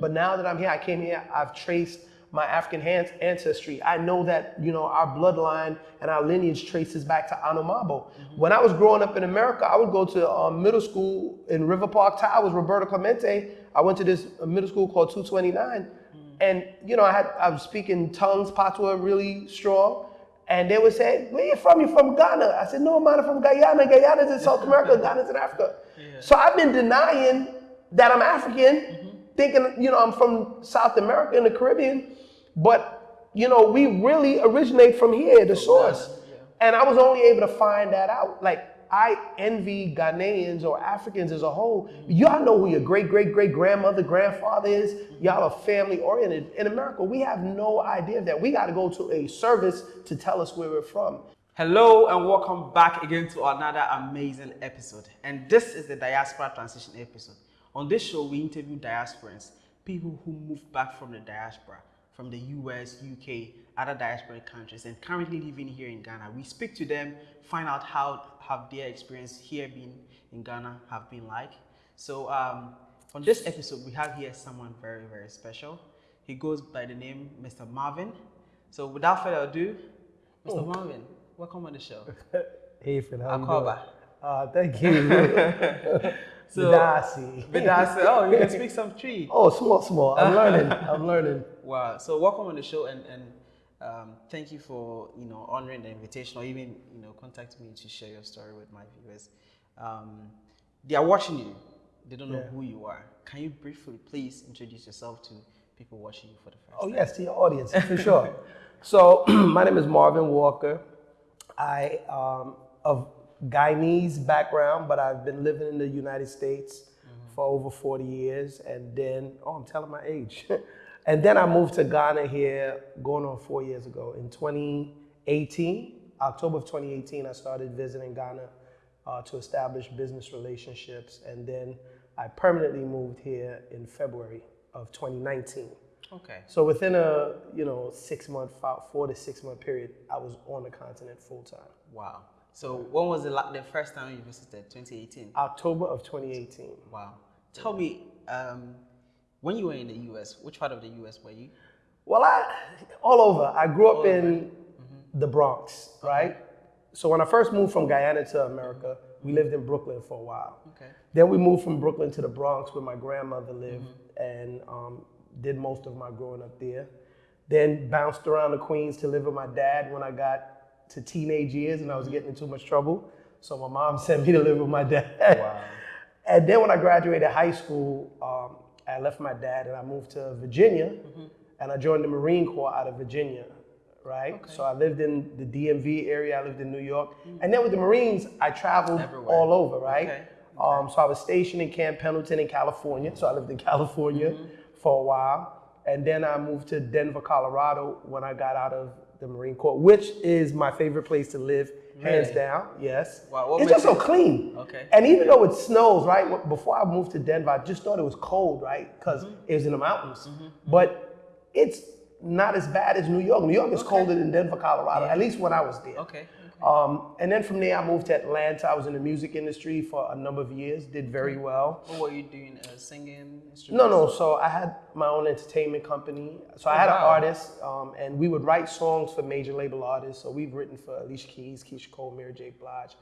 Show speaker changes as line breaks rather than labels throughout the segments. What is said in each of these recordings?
But now that I'm here, I came here, I've traced my African ancestry. I know that, you know, our bloodline and our lineage traces back to Anomabo. When I was growing up in America, I would go to um, middle school in River Park Towers, Roberto Clemente. I went to this uh, middle school called 229. And, you know, I had, I was speaking tongues, patois really strong. And they would say, where you from? You from Ghana? I said, no, I'm from Guyana. Guyana's in South America, Ghana's in Africa. So I've been denying that I'm African, thinking, you know, I'm from South America and the Caribbean. But, you know, we really originate from here, the source. And I was only able to find that out. Like, I envy Ghanaians or Africans as a whole. Y'all know who your great, great, great grandmother, grandfather is. Y'all are family oriented. In America, we have no idea of that. We got to go to a service to tell us where we're from.
Hello and welcome back again to another amazing episode. And this is the Diaspora Transition episode. On this show, we interview diasporans, people who moved back from the diaspora, from the US, UK, other diasporic countries, and currently living here in Ghana. We speak to them, find out how have their experience here been in Ghana have been like. So um, on this episode, we have here someone very, very special. He goes by the name Mr. Marvin. So without further ado, Mr. Marvin, welcome on the show.
Hey, Fred, how you
Akwaaba.
doing? Uh, thank you.
So-
Medaase.
Medaase, oh, you can speak some Twi.
Oh, small, small. I'm learning. I'm learning.
Wow. So welcome on the show and, and um, thank you for, you know, honoring the invitation or even, you know, contacting me to share your story with my viewers. Um, they are watching you. They don't know
Yeah.
who you are. Can you briefly please introduce yourself to people watching you for the first
Oh,
time?
Oh, yes, to your audience, for sure. So, my name is Marvin Walker. I um, of Guyanese background, but I've been living in the United States for over 40 years. And then, oh, I'm telling my age. and then I moved to Ghana here, going on four years ago. In 2018, October of 2018, I started visiting Ghana uh, to establish business relationships. And then I permanently moved here in February of 2019.
Okay.
So within a you know six month, four to six month period, I was on the continent full time.
Wow. So when was the, the first time you visited? 2018.
October of 2018.
Wow. Tell me, um, when you were in the US, which part of the US were you?
Well, I all over. I grew up
All
in the Bronx, right? So when I first moved from Guyana to America, we lived in Brooklyn for a while.
Okay.
Then we moved from Brooklyn to the Bronx, where my grandmother lived, and um, did most of my growing up there. Then bounced around the Queens to live with my dad when I got to teenage years, and I was getting in too much trouble. So my mom sent me to live with my dad.
Wow.
And then when I graduated high school, um, I left my dad and I moved to Virginia, and I joined the Marine Corps out of Virginia, right? So I lived in the DMV area. I lived in New York, and then with the Marines, I traveled
Everywhere.
all over, right?
Okay.
Um, so I was stationed in Camp Pendleton in California. So I lived in California for a while, and then I moved to Denver, Colorado when I got out of the Marine Corps, which is my favorite place to live, hands
Really?
down. Yes.
Wow,
it's just so clean.
Okay.
And even though it snows, right? Before I moved to Denver, I just thought it was cold, right? Because
Mm-hmm.
it was in the mountains. But it's not as bad as New York. New York is colder than Denver, Colorado. At least when I was there.
Okay.
Um, and then from there, I moved to Atlanta. I was in the music industry for a number of years. Did very well.
What were you doing? Uh, singing?
No, no. So I had my own entertainment company. So I had an artist, um, and we would write songs for major label artists. So we've written for Alicia Keys, Keyshia Cole, Mary J. Blige.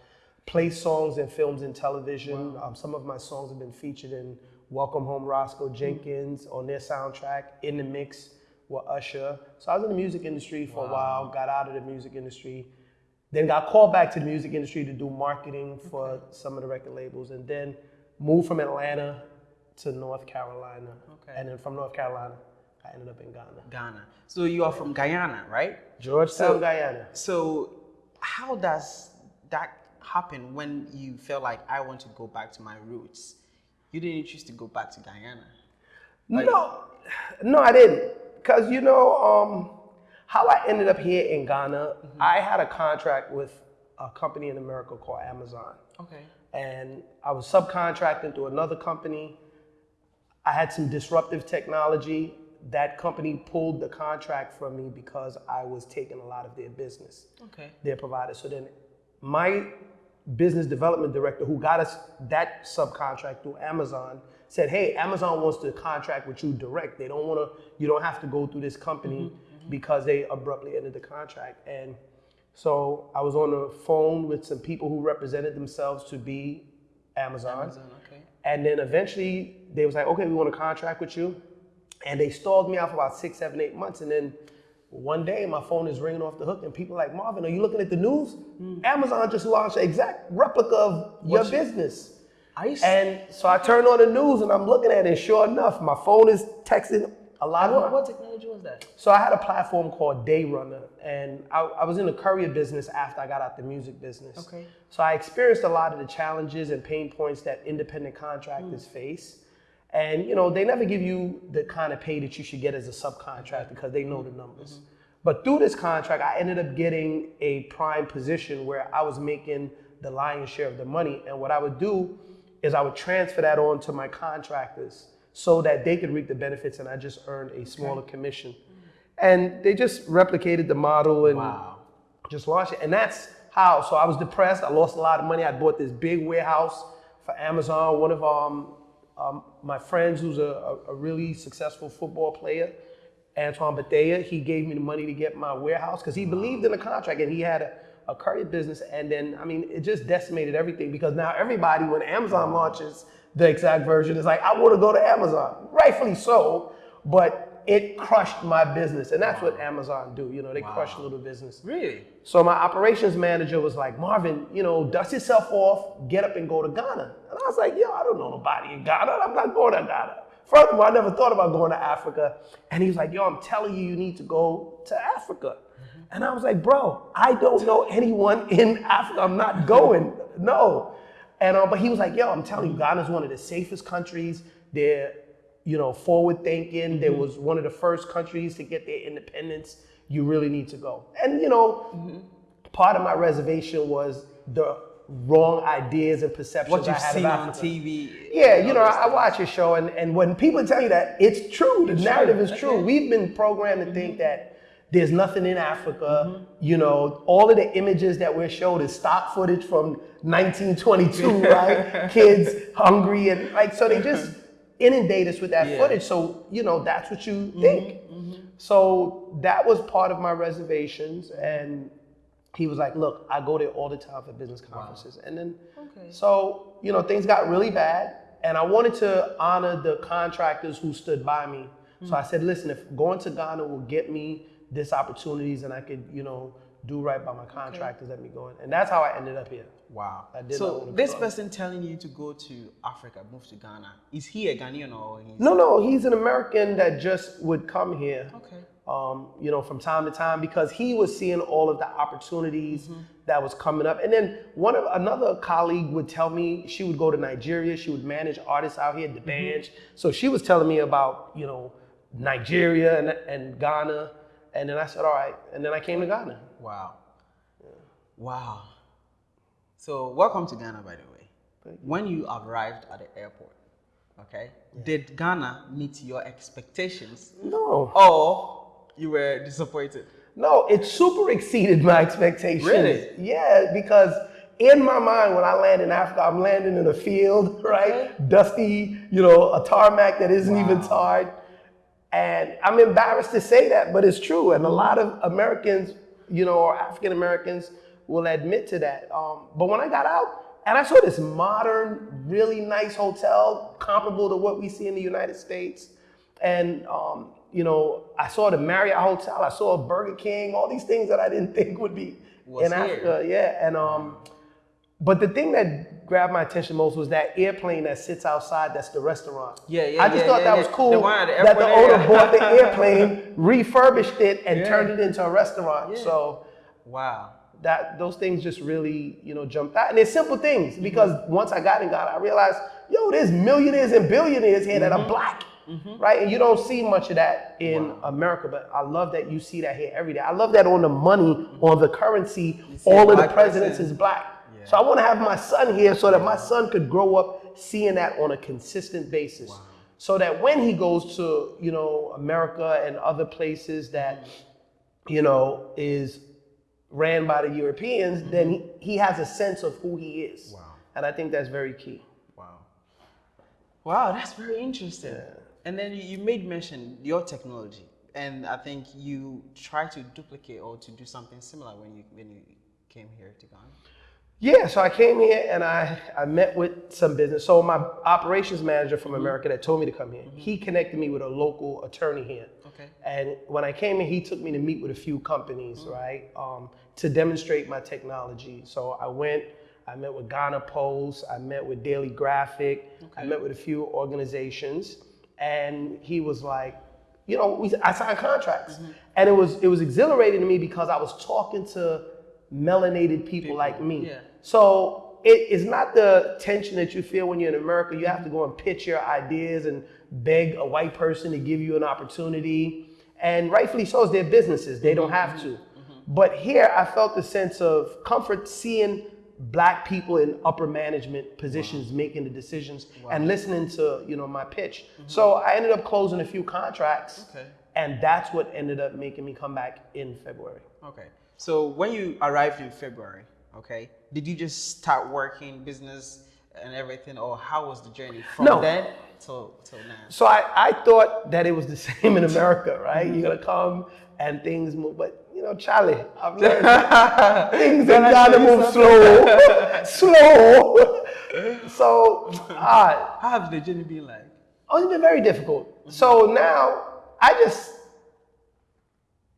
Play songs in films and television. Um, some of my songs have been featured in Welcome Home Roscoe Jenkins on their soundtrack. In the mix with Usher. So I was in the music industry for a while. Got out of the music industry. Then got called back to the music industry to do marketing for some of the record labels, and then moved from Atlanta to North Carolina.
Okay.
And then from North Carolina, I ended up in Ghana.
Ghana. So you are from Guyana, right?
Georgetown,
So-
Guyana.
So how does that happen when you felt like I want to go back to my roots? You didn't choose to go back to Guyana.
no, no, I didn't. Cause you know um, how I ended up here in Ghana. I had a contract with a company in America called Amazon.
Okay.
and I was subcontracting to another company. I had some disruptive technology. That company pulled the contract from me because I was taking a lot of their business,
Okay.
their provider. So then my business development director who got us that subcontract through Amazon said, "Hey, Amazon wants to contract with you direct. They don't want to. You don't have to go through this company mm-hmm. Because they abruptly ended the contract." And so I was on the phone with some people who represented themselves to be Amazon.
Amazon, okay.
And then eventually they was like, okay, we want to contract with you. And they stalled me out for about six, seven, eight months. And then one day my phone is ringing off the hook and people are like, Marvin, are you looking at the news? Hmm. Amazon just launched an exact replica of your
What's your-
business.
S-
And so I turned on the news and I'm looking at it. And sure enough, my phone is texting a lot of
what,
my-
what technology was that?
so I had a platform called Day Runner, and I, I was in the courier business after I got out the music business.
Okay.
So I experienced a lot of the challenges and pain points that independent contractors hmm. face. And you know, they never give you the kind of pay that you should get as a subcontractor because they know the mm-hmm. numbers. Mm-hmm. But through this contract, I ended up getting a prime position where I was making the lion's share of the money. And what I would do is I would transfer that on to my contractors so that they could reap the benefits and I just earned a smaller commission. And they just replicated the model and
Wow.
just launched it. And that's how. So I was depressed. I lost a lot of money. I bought this big warehouse for Amazon. One of um, um, my friends, who's a, a, really successful football player, Antoine Bethea, he gave me the money to get my warehouse because he believed in the contract and he had a, a courier business. And then, I mean, it just decimated everything because now everybody, when Amazon launches the exact version, is like, I want to go to Amazon. Rightfully so, but it crushed my business. And that's what Amazon do. You know, they crush little business.
Really?
So my operations manager was like, Marvin, you know, dust yourself off, get up and go to Ghana. And I was like, yo, I don't know nobody in Ghana. I'm not going to Ghana. Furthermore, I never thought about going to Africa. And he was like, yo, I'm telling you, you need to go to Africa. Mm-hmm. And I was like, bro, I don't know anyone in Africa. I'm not going. No. And uh, but he was like, yo, I'm telling you, Ghana's one of the safest countries. They're, you know, forward thinking. There mm-hmm. was one of the first countries to get their independence. You really need to go. And you know, mm-hmm. part of my reservation was the wrong ideas and perceptions
What you've
had
seen on. TV.
Yeah, you know, I, I watch your show, and, and when people tell you that, it's true. The narrative is true. We've been programmed to think mm-hmm. that there's nothing in Africa. Mm-hmm. You know, all of the images that we're showed is stock footage from 1922, right? Kids hungry and like, so they just inundate us with that
Yeah.
footage. So, you know, that's what you mm-hmm, think. Mm-hmm. So that was part of my reservations, and he was like, "Look, I go there all the time for business conferences." And then,
Okay.
so you know, things got really bad, and I wanted to honor the contractors who stood by me. So mm. I said, "Listen, if going to Ghana will get me this opportunities, and I could, you know, do right by my contractors, let me go." in. And that's how I ended up here.
Wow.
I did
So this
club.
person telling you to go to Africa, move to Ghana, is he a Ghanaian or he's
No, no, he's an American that just would come here.
Okay.
um, you know, from time to time because he was seeing all of the opportunities
Mm-hmm.
that was coming up. And then one of another colleague would tell me she would go to Nigeria, she would manage artists out here at the
Mm-hmm.
bench. So she was telling me about, you know, Nigeria and, and Ghana. And then I said, all right. And then I came to Ghana.
Wow. Wow. So welcome to Ghana, by the way. When you arrived at the airport, okay, did Ghana meet your expectations
No,
or you were disappointed?
no, it super exceeded my expectations.
Really?
Yeah, because in my mind, when I land in Africa, I'm landing in a field, right? Dusty, you know, a tarmac that isn't even
Wow.
tarred. And I'm embarrassed to say that, but it's true. And a lot of Americans, you know, or African Americans will admit to that. Um, but when I got out, and I saw this modern, really nice hotel, comparable to what we see in the United States. And, um, you know, I saw the Marriott Hotel, I saw a Burger King, all these things that I didn't think would be
Was
in
here.
Africa. Yeah. And, um, but the thing that grabbed my attention most was that airplane that sits outside. That's the restaurant.
Yeah, yeah,
I just
yeah,
thought
yeah,
that was cool.
The at the
that the owner
area.
bought the airplane, refurbished it, and
Yeah.
turned it into a restaurant.
Yeah.
So
Wow.
that those things just really, you know, jumped out. And they're simple things
Mm-hmm.
because once I got in God, I realized, yo, there's millionaires and billionaires here that are
Mm-hmm.
black. Right? And you don't see much of that in America, but I love that you see that here every day. I love that on the money, on the currency, all of the presidents
person.
is black.
Yeah.
So I want to have my son here so that my son could grow up seeing that on a consistent basis. So that when he goes to, you know, America and other places that, mm-hmm. you know, is ran by the Europeans, then mm-hmm. he, he has a sense of who he is.
Wow.
And I think that's very key.
Wow. Wow, that's very interesting. And then you- you made mention your technology, and I think you try to duplicate or to do something similar when you when you came here to Ghana.
Yeah, so I came here and I, I met with some business. So my operations manager from mm-hmm. America that told me to come here, mm-hmm. he connected me with a local attorney here.
Okay.
And when I came in, he took me to meet with a few companies, mm-hmm. right, um, to demonstrate my technology. So I went, I met with Ghana Post, I met with Daily Graphic, I met with a few organizations, and he was like, you know, we, I signed contracts, and it was it was exhilarating to me because I was talking to melanated people, like me.
yeah.
So it is not the tension that you feel when you're in America. You have to go and pitch your ideas and beg a white person to give you an opportunity. And rightfully so, it's their businesses. They don't have to. But here, I felt a sense of comfort seeing black people in upper management positions making the decisions and listening to you know my pitch. Mm-hmm. So I ended up closing a few contracts,
Okay.
and that's what ended up making me come back in February.
Okay. So when you arrived in February, okay, did you just start working business and everything, or how was the journey from
No.
then till till now?
So I, I thought that it was the same in America, right? You're gonna come and things move, but you know, Charlie, I've learned things in Ghana move slow, slow. so, uh,
How has the journey been like?
oh, it's been very difficult. So now I just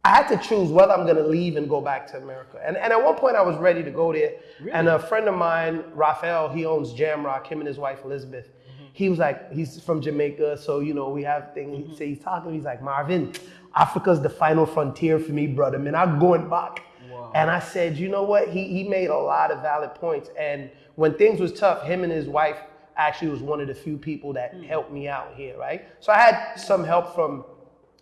I had to choose whether I'm gonna leave and go back to America. And and at one point I was ready to go there. And a friend of mine, Raphael, he owns Jamrock, him and his wife Elizabeth. Mm-hmm. He was like, he's from Jamaica, so you know, we have things. Mm-hmm. So he's talking, he's like, Marvin, Africa's the final frontier for me, brother. Man, I'm going back.
Wow.
And I said, you know what? He he made a lot of valid points. And when things was tough, him and his wife actually was one of the few people that hmm. helped me out here, right? So I had some help from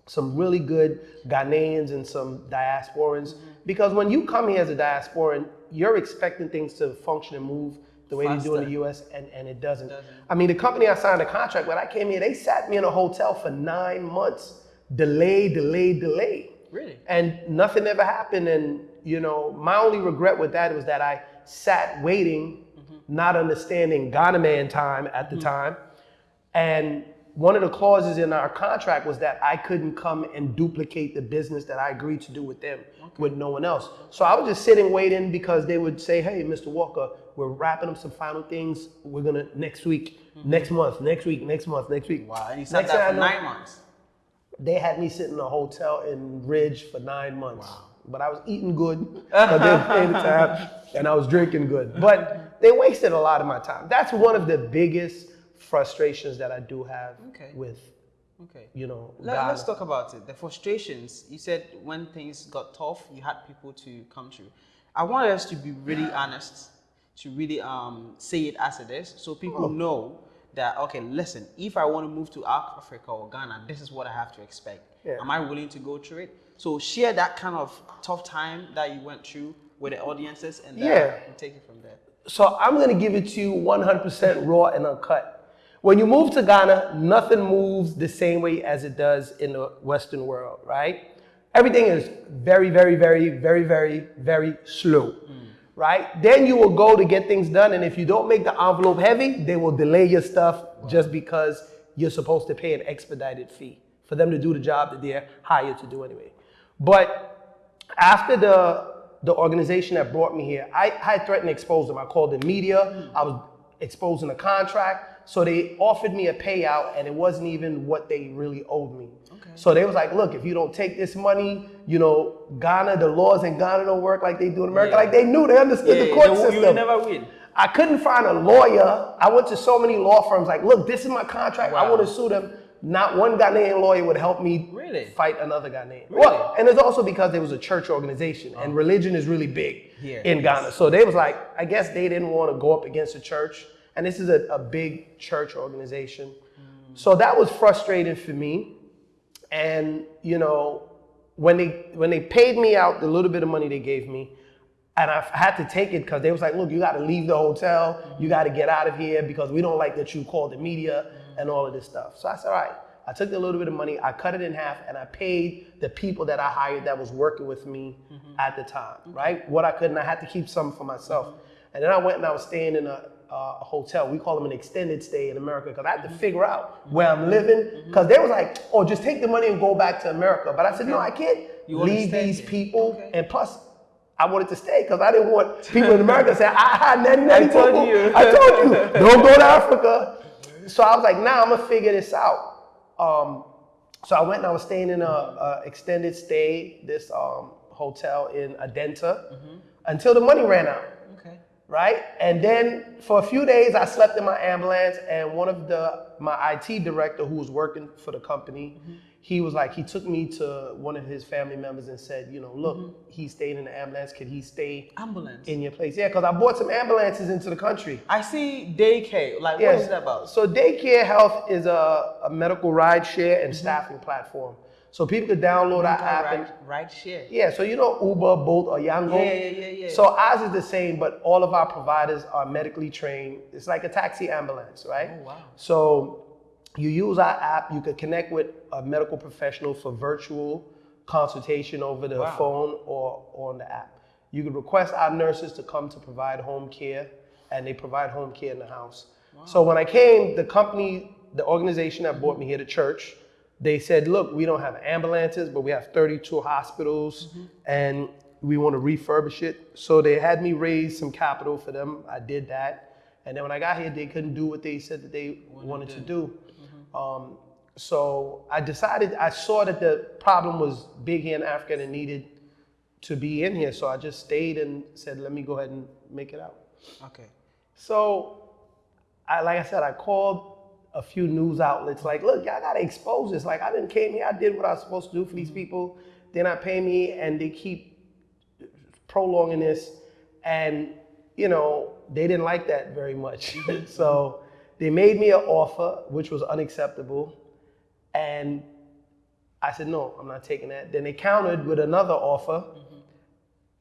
some really good Ghanaians and some diasporans. Mm-hmm. Because when you come here as a diasporan, you're expecting things to function and move the way they do in the US, and, and it doesn't. I mean, the company I signed a contract with, I came here, they sat me in a hotel for nine months. Delay, delay, delay.
Really?
And nothing ever happened. And, you know, my only regret with that was that I sat waiting, mm-hmm. not understanding Ghana man time at the mm-hmm. time. And one of the clauses in our contract was that I couldn't come and duplicate the business that I agreed to do with them with no one else. So I was just sitting waiting because they would say, "Hey, Mr. Walker, we're wrapping up some final things. We're gonna next week, mm-hmm. next month, next week, next month, next week."
Wow. And you sat
thing
for nine months.
they had me sit in a hotel in Ridge for nine months. But I was eating good because they were paying the time, and I was drinking good. But they wasted a lot of my time. That's one of the biggest frustrations that I do have
Okay.
with,
Okay.
you know,
Let, us talk about it. The frustrations. You said when things got tough, you had people to come to. I want us to be really honest, to really um, say it as it is, so people
Oh.
know that okay, listen. If I want to move to Africa or Ghana, this is what I have to expect.
Yeah.
Am I willing to go through it? So share that kind of tough time that you went through with the audiences, and
Yeah.
take it from there.
So I'm gonna give it to you 100% raw and uncut. When you move to Ghana, nothing moves the same way as it does in the Western world, right? Everything is very, very, very, very, very, very slow, right? Then you will go to get things done, and if you don't make the envelope heavy, they will delay your stuff just because you're supposed to pay an expedited fee for them to do the job that they're hired to do anyway. But after the the organization that brought me here, I, I threatened to expose them. I called the media. I was exposing the contract. So they offered me a payout, and it wasn't even what they really owed me.
Okay.
So they was like, look, if you don't take this money, you know, Ghana, the laws in Ghana don't work like they do in America.
Yeah.
Like they knew, they understood the
Yeah,
court
they-
system.
you never win.
I couldn't find a lawyer. I went to so many law firms, like, look, this is my contract. I
Wow.
want to sue them. Not one Ghanaian lawyer would help me
Really?
fight another Ghanaian.
Really? Oh.
Well, and it's also because there was a church organization, and oh. religion is really big
Here,
in. Ghana. So they was like, I guess they didn't want to go up against the church, and this is a, a big church organization.
Mm.
So that was frustrating for me. And you know, when they when they paid me out the little bit of money they gave me, and I had to take it because they was like, look, you got to leave the hotel, you got to get out of here because we don't like that you called the media and all of this stuff. So I said, all right. I took the little bit of money, I cut it in half, and I paid the people that I hired that was working with me at the time, right? What I couldn't, I had to keep some for myself. And then I went and I was staying in a, uh, a hotel. We call them an extended stay in America because I had to figure out where I'm living. Because they was like, "Oh, just take the money and go back to America." But I said, "No, I can't
You
leave these people."
Okay.
And plus, I wanted to stay because I didn't want people in America saying, "Ah, nanny, nanny,
told
boo-boo.
you."
I told you, don't go to Africa." So I was like, "Nah, I'm gonna figure this out." Um, so I went and I was staying in a, a extended stay, this um, hotel in Adenta, until the money ran out. Right? And then for a few days, I slept in my ambulance, and one of the my IT director who was working for the company, he was like, he took me to one of his family members and said, you know, look, he stayed in the ambulance. Could he stay
Ambulance.
in your place? Yeah, because I bought some ambulances into the country.
I see daycare. Like,
Yes.
what is that about?
So daycare health is a, a medical ride share
Mm-hmm.
and staffing platform. So people could download our app and
Ride, ride share.
yeah, so you know Uber, Bolt, or Yango.
Yeah, yeah, yeah, yeah.
So ours is the same, but all of our providers are medically trained. It's like a taxi ambulance, right?
Oh, wow.
So you use our app. You could connect with a medical professional for virtual consultation over the
Wow.
phone or on the app. You could request our nurses to come to provide home care, and they provide home care in the house. So when I came, the company, the organization that brought me here, the church, they said, look, we don't have ambulances, but we have 32 hospitals and we want to refurbish it. So they had me raise some capital for them. I did that. And then when I got here, they couldn't do what they said that they wanted to do. Um, so I decided, I saw that the problem was big here in Africa and it needed to be in here. So I just stayed and said, let me go ahead and make it out.
Okay.
So, I, like I said, I called a few news outlets like, look, y'all gotta expose this. Like, I didn't came here, I did what I was supposed to do for these mm-hmm. people. They're not paying me, and they keep prolonging this. And, you know, they didn't like that very much. Mm-hmm. so, they made me an offer, which was unacceptable. And I said, no, I'm not taking that. Then they countered with another offer. Mm-hmm.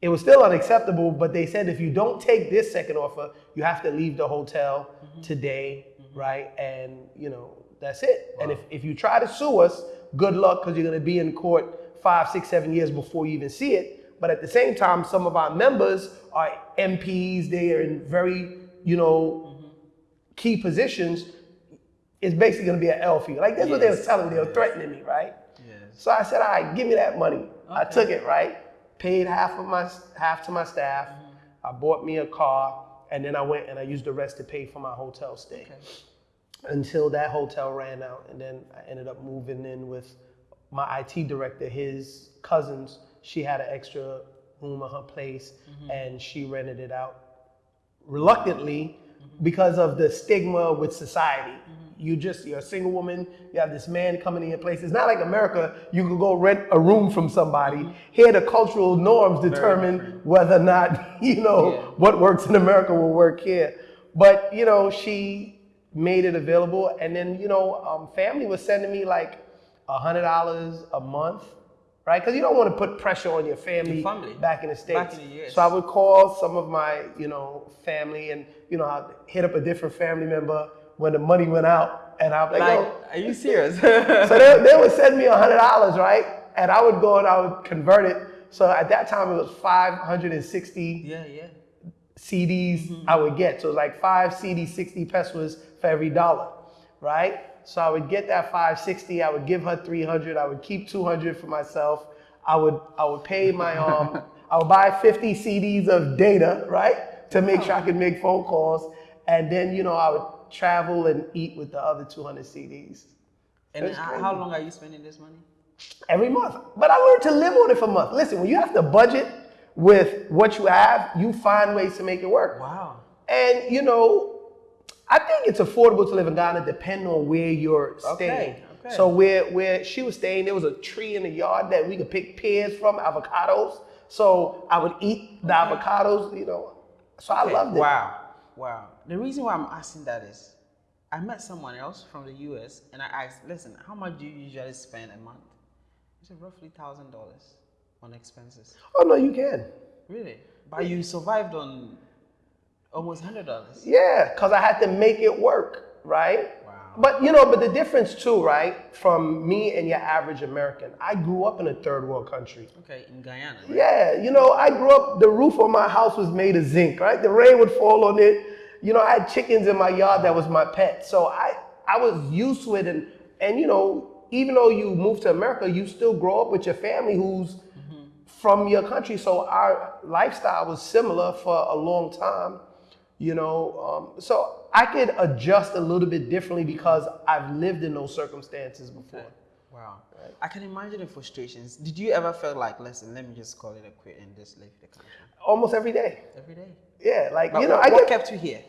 It was still unacceptable, but they said if you don't take this second offer, you have to leave the hotel today, right? And you know, that's it. And if, if you try to sue us, good luck because you're gonna be in court five, six, seven years before you even see it. But at the same time, some of our members are MPs, they are in very, you know, mm-hmm. key positions. It's basically gonna be an L for you. Like that's what they were telling me, they were threatening me, right?
Yes.
So I said, all right, give me that money. I took it, right? Paid half of my half to my staff. Mm-hmm. I bought me a car, and then I went and I used the rest to pay for my hotel stay. Until that hotel ran out, and then I ended up moving in with my IT director, his cousins. She had an extra room at her place, mm-hmm. and she rented it out reluctantly mm-hmm. because of the stigma with society. Mm-hmm. You just you're a single woman. You have this man coming in your place. It's not like America. You can go rent a room from somebody. Here, the cultural norms determine whether or not you know
Yeah.
what works in America will work here. But you know, she made it available, and then you know, um, family was sending me like a hundred dollars a month, right? Because you don't want to put pressure on your family,
Your family.
back in the states.
In the.
So I would call some of my, you know, family, and you know, I'd hit up a different family member when the money went out, and be like,
Like, are you serious?
So they, they would send me a hundred dollars, right? And I would go and I would convert it. So at that time it was five hundred and sixty
yeah, yeah.
cedis I would get. So it was like five cedis, 60 pesewas for every dollar, right? So I would get that 560, I would give her 300, I would keep 200 for myself. I would I would pay my um I would buy 50 cedis of data, right? To make sure I could make phone calls and then you know I would travel and eat with the other 200 cedis
And how, long are you spending this money?
every month. But I learned to live on it for a month. Listen, when you have to budget with what you have, you find ways to make it work.
Wow.
And you know, I think it's affordable to live in Ghana depending on where you're staying.
Okay, okay.
So where where she was staying, there was a tree in the yard that we could pick pears from, avocados. So I would eat the avocados, you know. So I
Okay,
loved it.
Wow, wow. The reason why I'm asking that is, I met someone else from the US, and I asked, "Listen, how much do you usually spend a month?" He said, "Roughly thousand dollars on expenses."
Oh no, you can.
Really? But you survived on almost hundred dollars.
Yeah, because I had to make it work, right?
Wow.
But you know, but the difference too, right, from me and your average American, I grew up in a third world country.
Okay, in Guyana. Right?
Yeah, you know, I grew up, the roof on my house was made of zinc, right? The rain would fall on it. You know, I had chickens in my yard that was my pet. So I, I was used to it. And, and, you know, even though you move to America, you still grow up with your family who's from your country. So our lifestyle was similar for a long time, you know. Um, so I could adjust a little bit differently because I've lived in those circumstances before.
Wow. I can imagine the frustrations. Did you ever feel like, listen, let me just call it a quit and just leave the country?
Almost every day.
Every day.
Yeah, like,
But
you know,
what,
I
what
get
kept you here?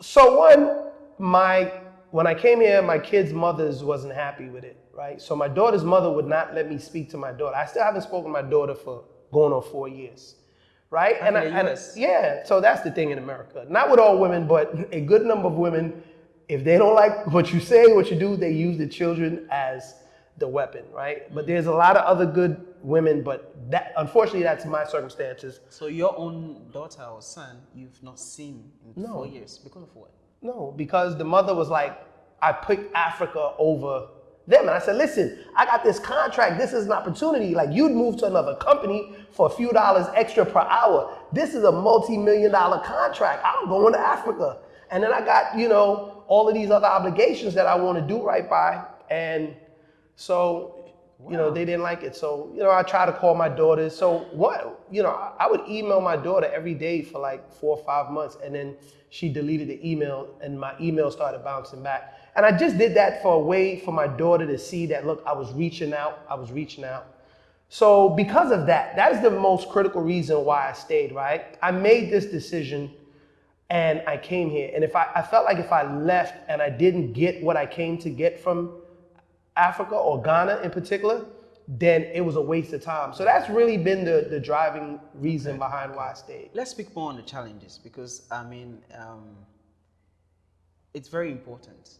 So one, my when I came here, my kids' mothers wasn't happy with it, right? So my daughter's mother would not let me speak to my daughter. I still haven't spoken to my daughter for going on four years, right?
Back in the
and yeah, so that's the thing in America. Not with all women, but a good number of women, if they don't like what you say, what you do, they use the children as the weapon, right? But mm-hmm. there's a lot of other good women, but that unfortunately that's my circumstances.
So your own daughter or son, you've not seen in
No.
four years because of what?
No, because the mother was like, I picked Africa over them. And I said, listen, I got this contract. This is an opportunity. Like you'd move to another company for a few dollars extra per hour. This is a multi-million dollar contract. I'm going to Africa. And then I got, you know, all of these other obligations that I want to do right by. And so, you know, they didn't like it. So, you know, I try to call my daughters. So what, you know, I I would email my daughter every day for like four or five months. And then she deleted the email and my email started bouncing back. And I just did that for a way for my daughter to see that, look, I was reaching out. I was reaching out. So because of that, that is the most critical reason why I stayed, right? I made this decision and I came here. And if I, I felt like if I left and I didn't get what I came to get from Africa or Ghana in particular, then it was a waste of time. So that's really been the, the driving reason behind why I stayed.
Let's speak more on the challenges because I mean, um, it's very important.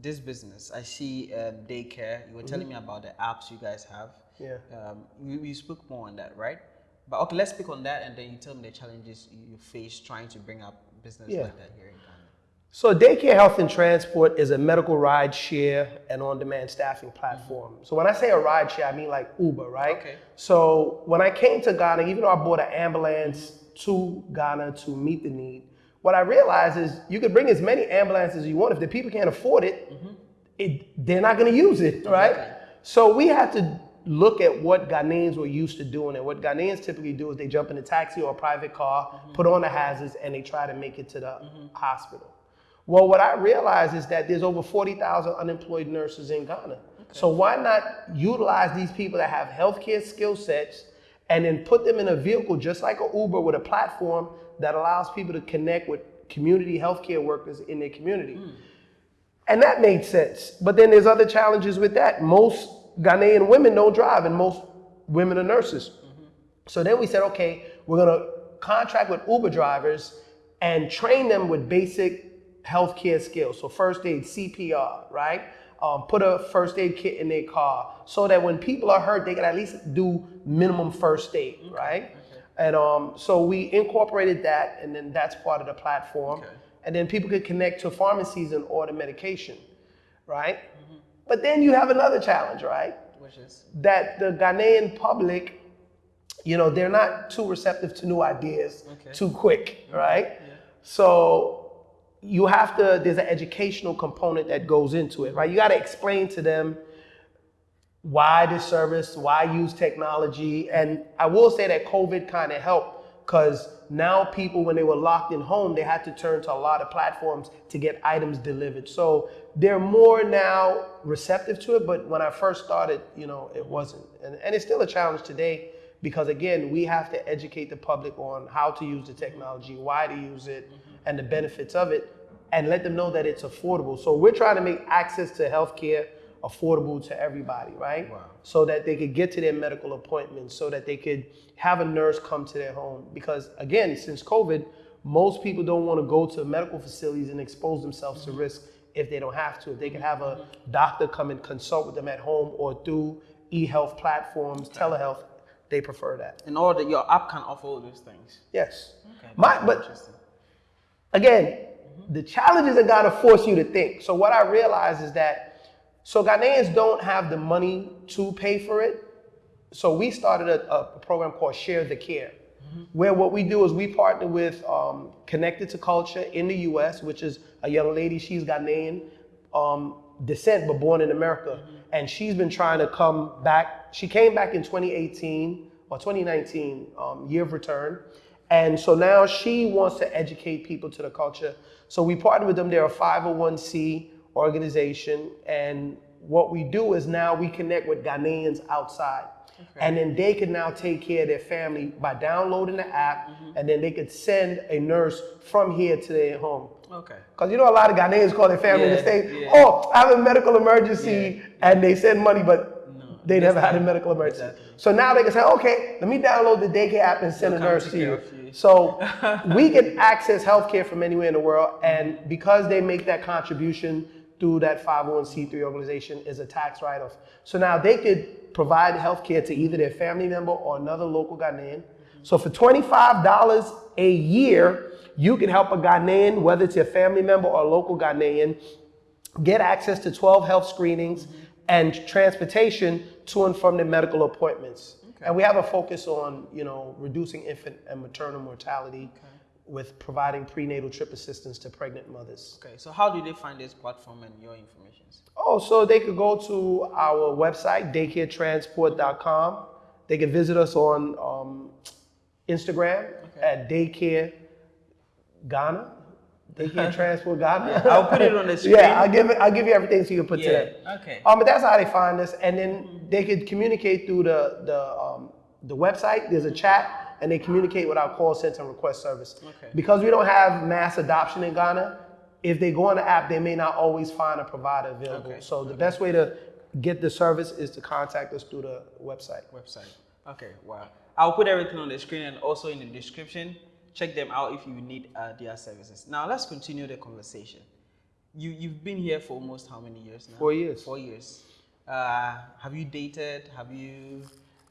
This business, I see um, daycare. You were telling me about the apps you guys have.
Yeah.
Um, we, we spoke more on that, right? But okay, let's speak on that, and then you tell me the challenges you face trying to bring up business
Yeah.
like that here in Ghana.
So Daycare Health and Transport is a medical ride share and on-demand staffing platform. Mm-hmm. So when I say a ride share, I mean like Uber, right?
Okay.
So when I came to Ghana, even though I bought an ambulance to Ghana to meet the need, what I realized is you could bring as many ambulances as you want. If the people can't afford it, mm-hmm. it they're not going to use it, right?
Exactly.
So we had to look at what Ghanaians were used to doing. And what Ghanaians typically do is they jump in a taxi or a private car, mm-hmm. put on the hazards, and they try to make it to the mm-hmm. hospital. Well, what I realized is that there's over 40,000 unemployed nurses in Ghana. So why not utilize these people that have healthcare skill sets and then put them in a vehicle just like an Uber with a platform that allows people to connect with community healthcare workers in their community. Mm. And that made sense. But then there's other challenges with that. Most Ghanaian women don't drive, and most women are nurses. So then we said, okay, we're gonna contract with Uber drivers and train them with basic healthcare skills. So first aid, CPR, right? Um, put a first aid kit in their car so that when people are hurt, they can at least do minimum first aid, right? And um, so we incorporated that, and then that's part of the platform.
Okay.
And then people could connect to pharmacies and order medication, right? But then you have another challenge, right?
Which is
that the Ghanaian public, you know, they're not too receptive to new ideas
Okay.
too quick, mm-hmm. right? So you have to, there's an educational component that goes into it, right? You got to explain to them why this service, why use technology. And I will say that COVID kind of helped because now people, when they were locked in home, they had to turn to a lot of platforms to get items delivered. So they're more now receptive to it. But when I first started, you know, it wasn't. And, and it's still a challenge today because, again, we have to educate the public on how to use the technology, why to use it, mm-hmm. and the benefits of it, and let them know that it's affordable. So we're trying to make access to healthcare affordable to everybody, right?
Wow.
So that they could get to their medical appointments, so that they could have a nurse come to their home. Because again, since COVID, most people don't want to go to medical facilities and expose themselves to mm-hmm. risk if they don't have to. If they can have a doctor come and consult with them at home or through e-health platforms, telehealth, they prefer that.
in order your app can offer all those things.
Yes.
Okay.
My, but again, The challenges in Ghana force you to think. So what I realize is that so Ghanaians don't have the money to pay for it. So we started a, a program called Share the Care, where what we do is we partner with um, Connected to Culture in the U.S., which is a young lady. She's Ghanaian um, descent, but born in America, and she's been trying to come back. She came back in 2018 or 2019, um, year of return, and so now she wants to educate people to the culture. So we partner with them. They're a 501c organization, and what we do is now we connect with Ghanaians outside. And then they could now take care of their family by downloading the app, and then they could send a nurse from here to their home.
Okay.
Because you know, a lot of Ghanaians call their family and
Yeah,
say,
yeah.
Oh, I have a medical emergency, and they send money, but
No,
they never had a medical emergency.
exactly.
So now they can say, Okay, let me download the daycare app and send
They'll
a nurse to you.
you.
So we can access healthcare from anywhere in the world, and because they make that contribution through that 501c3 organization is a tax write-off. So now they could provide healthcare to either their family member or another local Ghanaian. So for $25 a year, you can help a Ghanaian, whether it's your family member or a local Ghanaian, get access to 12 health screenings and transportation to and from their medical appointments. And we have a focus on, you know, reducing infant and maternal mortality with providing prenatal trip assistance to pregnant mothers.
Okay. So how do they find this platform and your information?
Oh, so they could go to our website, daycaretransport.com. They could visit us on um, Instagram at daycare Ghana. Daycare Transport Ghana.
I'll put it on the screen.
Yeah, I'll give it. I'll give you everything so you can put
Yeah, okay.
Um, but that's how they find us, and then they could communicate through the the um, the website. There's a chat, and they communicate with our call center and request service.
Okay.
Because we don't have mass adoption in Ghana, if they go on the app, they may not always find a provider available.
Okay,
So the best way to get the service is to contact us through the website.
website. Okay, wow. I'll put everything on the screen and also in the description. Check them out if you need uh, their services. Now let's continue the conversation. You you've been here for almost how many years now?
Four years.
Four years. Uh, have you dated? Have you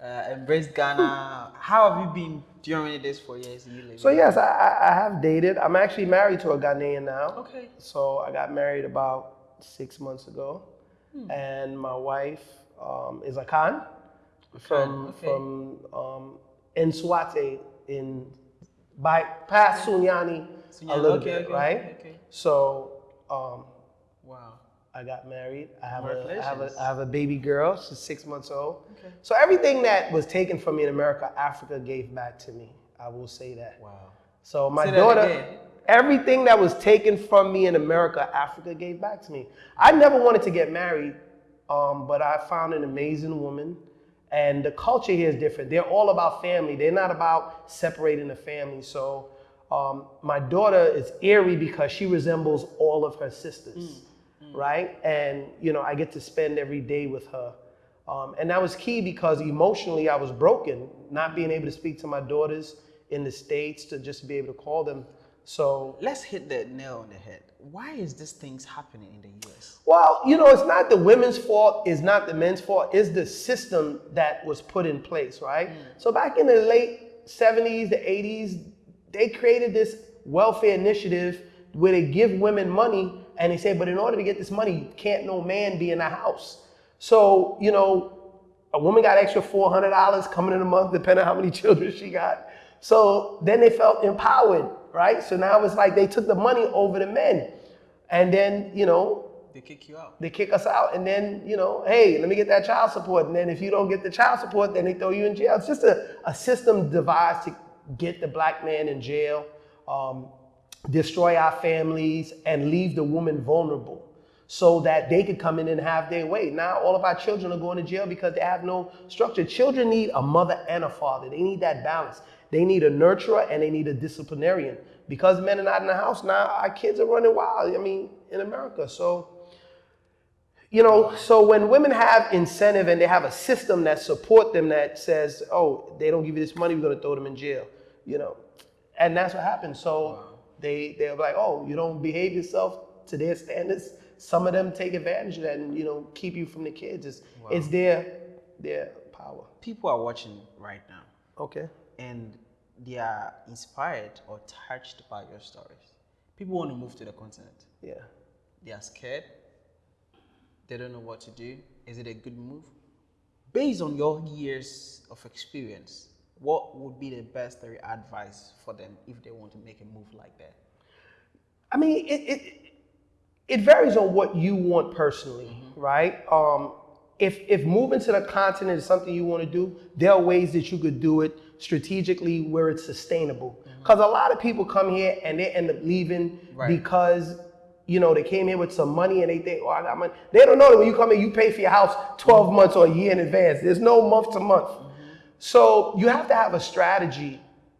uh, embraced Ghana? How have you been during this four years?
So yes, I, I have dated. I'm actually married to a Ghanaian now.
Okay.
So I got married about six months ago,
Hmm.
and my wife um, is Akan from
okay.
from um, Nsoatre in by past Sunyani a little
okay,
bit,
okay,
right?
okay.
So um,
Wow.
I got married. I have a I have a. I have a baby girl. She's six months old.
Okay.
So everything that was taken from me in America, Africa gave back to me. I will say that.
Wow.
So my
Say
daughter, everything that was taken from me in America, Africa gave back to me. I never wanted to get married, um, but I found an amazing woman, and the culture here is different. They're all about family. They're not about separating the family. So um, my daughter is eerie because she resembles all of her sisters, right? And you know, I get to spend every day with her. Um, and that was key because emotionally I was broken, not being able to speak to my daughters in the States to just be able to call them. So,
Let's hit the nail on the head. Why is this things happening in the US?
well, you know, it's not the women's fault, it's not the men's fault, it's the system that was put in place, right? So, back in the late 70s, the 80s, they created this welfare initiative where they give women money and they say, but in order to get this money, can't no man be in the house. So, you know, a woman got extra $400 coming in a month, depending on how many children she got. So then they felt empowered, right? So now it's like they took the money over the men. And then, you know,
They kick you out.
they kick us out. And then, you know, hey, let me get that child support. And then if you don't get the child support, then they throw you in jail. It's just a, a system devised to get the black man in jail, um, destroy our families, and leave the woman vulnerable so that they could come in and have their way. Now all of our children are going to jail because they have no structure. Children need a mother and a father. They need that balance. They need a nurturer and they need a disciplinarian. Because men are not in the house now, our kids are running wild. I mean, in America. So, you know, so when women have incentive and they have a system that support them that says, oh, they don't give you this money, we're gonna throw them in jail, you know, and that's what happens. So they they're like, oh, you don't behave yourself to their standards. Some of them take advantage of that and you know keep you from the kids. It's it's their their power.
People are watching right now
Okay.
and they are inspired or touched by your stories. People want to move to the continent.
Yeah.
They are scared. They don't know what to do. Is it a good move? Based on your years of experience, what would be the best advice for them if they want to make a move like that?
I mean, it it, it varies on what you want personally, mm-hmm. right? Um, if if moving to the continent is something you want to do, there are ways that you could do it strategically where it's sustainable. Because mm-hmm. a lot of people come here and they end up leaving right. because you know they came here with some money and they think, oh, I got money. They don't know that when you come in, you pay for your house 12 mm-hmm. months or a year in advance. There's no month to month. So you have to have a strategy